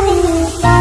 I've